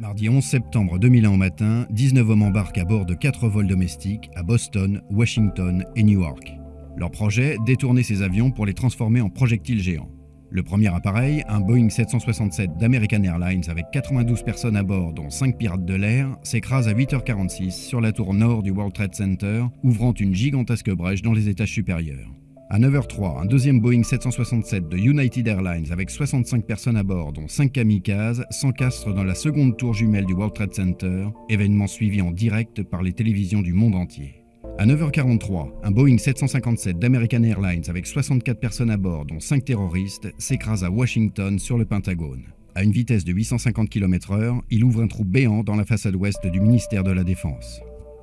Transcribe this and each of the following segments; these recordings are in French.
Mardi 11 septembre 2001 au matin, 19 hommes embarquent à bord de 4 vols domestiques à Boston, Washington et Newark. Leur projet, détourner ces avions pour les transformer en projectiles géants. Le premier appareil, un Boeing 767 d'American Airlines avec 92 personnes à bord dont 5 pirates de l'air, s'écrase à 8h46 sur la tour nord du World Trade Center, ouvrant une gigantesque brèche dans les étages supérieurs. À 9h03, un deuxième Boeing 767 de United Airlines avec 65 personnes à bord, dont 5 kamikazes, s'encastre dans la seconde tour jumelle du World Trade Center, événement suivi en direct par les télévisions du monde entier. À 9h43, un Boeing 757 d'American Airlines avec 64 personnes à bord, dont 5 terroristes, s'écrase à Washington sur le Pentagone. À une vitesse de 850 km/h, il ouvre un trou béant dans la façade ouest du ministère de la Défense.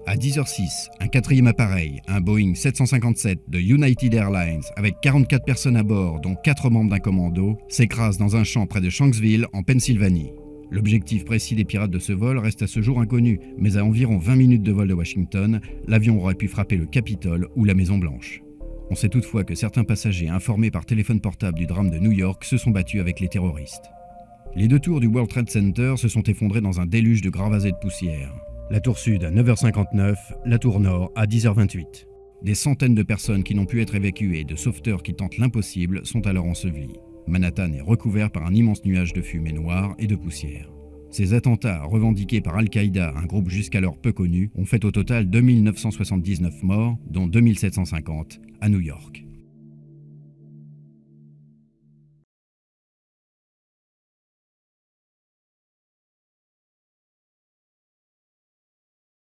À 10h06, un quatrième appareil, un Boeing 757 de United Airlines avec 44 personnes à bord, dont 4 membres d'un commando, s'écrase dans un champ près de Shanksville, en Pennsylvanie. L'objectif précis des pirates de ce vol reste à ce jour inconnu, mais à environ 20 minutes de vol de Washington, l'avion aurait pu frapper le Capitole ou la Maison-Blanche. On sait toutefois que certains passagers informés par téléphone portable du drame de New York se sont battus avec les terroristes. Les deux tours du World Trade Center se sont effondrés dans un déluge de gravats et de poussière. La tour sud à 9h59, la tour nord à 10h28. Des centaines de personnes qui n'ont pu être évacuées et de sauveteurs qui tentent l'impossible sont alors ensevelis. Manhattan est recouvert par un immense nuage de fumée noire et de poussière. Ces attentats, revendiqués par Al-Qaïda, un groupe jusqu'alors peu connu, ont fait au total 2979 morts, dont 2750 à New York.